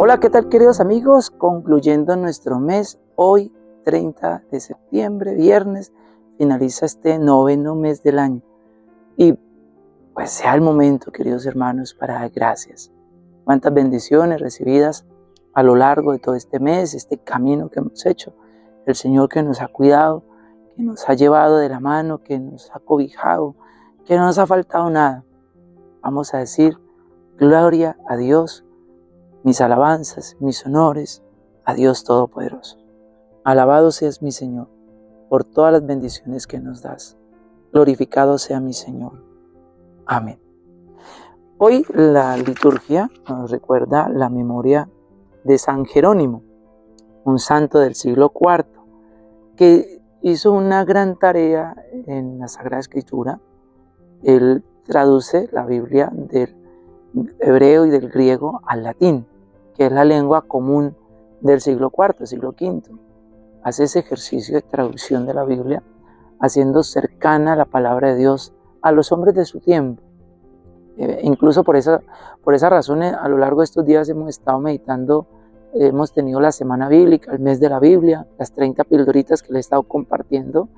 Hola, ¿qué tal queridos amigos? Concluyendo nuestro mes, hoy 30 de septiembre, viernes, finaliza este noveno mes del año. Y pues sea el momento, queridos hermanos, para dar gracias. Cuántas bendiciones recibidas a lo largo de todo este mes, este camino que hemos hecho. El Señor que nos ha cuidado, que nos ha llevado de la mano, que nos ha cobijado, que no nos ha faltado nada. Vamos a decir, gloria a Dios mis alabanzas, mis honores a Dios Todopoderoso. Alabado seas mi Señor por todas las bendiciones que nos das. Glorificado sea mi Señor. Amén. Hoy la liturgia nos recuerda la memoria de San Jerónimo, un santo del siglo IV, que hizo una gran tarea en la Sagrada Escritura. Él traduce la Biblia del hebreo y del griego al latín, que es la lengua común del siglo IV, siglo V. Hace ese ejercicio de traducción de la Biblia, haciendo cercana la palabra de Dios a los hombres de su tiempo. Eh, incluso por esa, por esa razón, a lo largo de estos días hemos estado meditando, hemos tenido la semana bíblica, el mes de la Biblia, las 30 pildoritas que le he estado compartiendo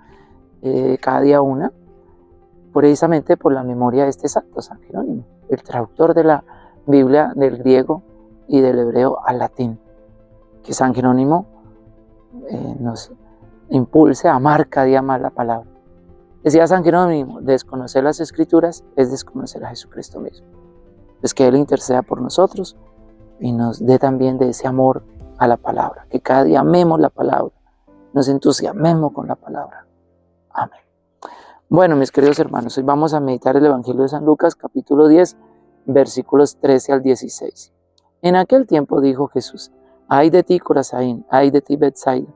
eh, cada día una, precisamente por la memoria de este santo San Jerónimo el traductor de la Biblia del griego y del hebreo al latín. Que San Jerónimo eh, nos impulse a amar cada día más la palabra. Decía San Jerónimo, desconocer las escrituras es desconocer a Jesucristo mismo. Es que Él interceda por nosotros y nos dé también de ese amor a la palabra. Que cada día amemos la palabra, nos entusiasmemos con la palabra. Amén. Bueno, mis queridos hermanos, hoy vamos a meditar el Evangelio de San Lucas, capítulo 10, versículos 13 al 16. En aquel tiempo dijo Jesús, ay de ti, Corazaín, ay de ti, Bethsaida,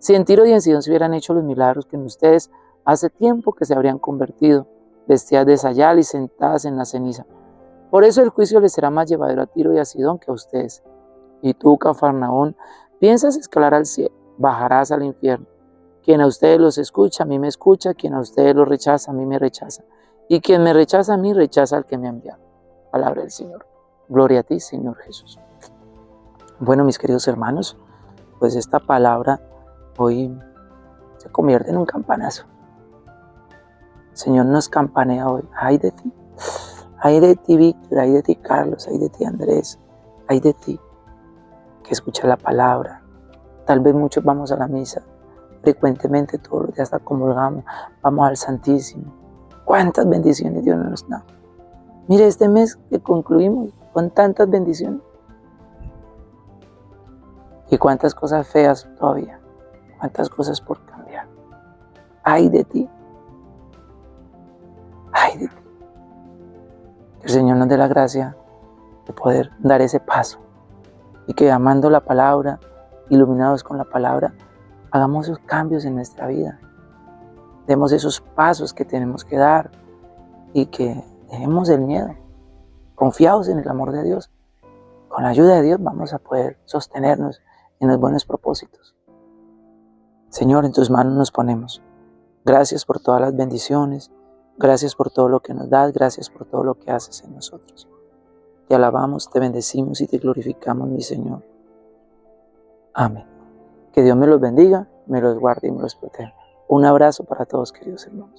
si en Tiro y en Sidón se hubieran hecho los milagros que en ustedes hace tiempo que se habrían convertido, vestidas de sayal y sentadas en la ceniza. Por eso el juicio les será más llevadero a Tiro y a Sidón que a ustedes. Y tú, Cafarnaón, piensas escalar al cielo, bajarás al infierno. Quien a ustedes los escucha, a mí me escucha, quien a ustedes los rechaza, a mí me rechaza. Y quien me rechaza a mí, rechaza al que me ha enviado. Palabra del Señor. Gloria a ti, Señor Jesús. Bueno, mis queridos hermanos, pues esta palabra hoy se convierte en un campanazo. Señor nos campanea hoy. Ay de ti. Ay de ti, Víctor. Ay de ti, Carlos. Ay de ti, Andrés. Ay de ti. Que escucha la palabra. Tal vez muchos vamos a la misa frecuentemente todos los días comulgamos, vamos al Santísimo. ¿Cuántas bendiciones Dios nos da? Mire, este mes que concluimos con tantas bendiciones. Y cuántas cosas feas todavía, cuántas cosas por cambiar. Ay de ti, ay de ti. Que el Señor nos dé la gracia de poder dar ese paso y que amando la palabra, iluminados con la palabra, hagamos esos cambios en nuestra vida. Demos esos pasos que tenemos que dar y que dejemos el miedo. Confiados en el amor de Dios. Con la ayuda de Dios vamos a poder sostenernos en los buenos propósitos. Señor, en tus manos nos ponemos. Gracias por todas las bendiciones. Gracias por todo lo que nos das. Gracias por todo lo que haces en nosotros. Te alabamos, te bendecimos y te glorificamos, mi Señor. Amén. Que Dios me los bendiga, me los guarde y me los proteja. Un abrazo para todos, queridos hermanos.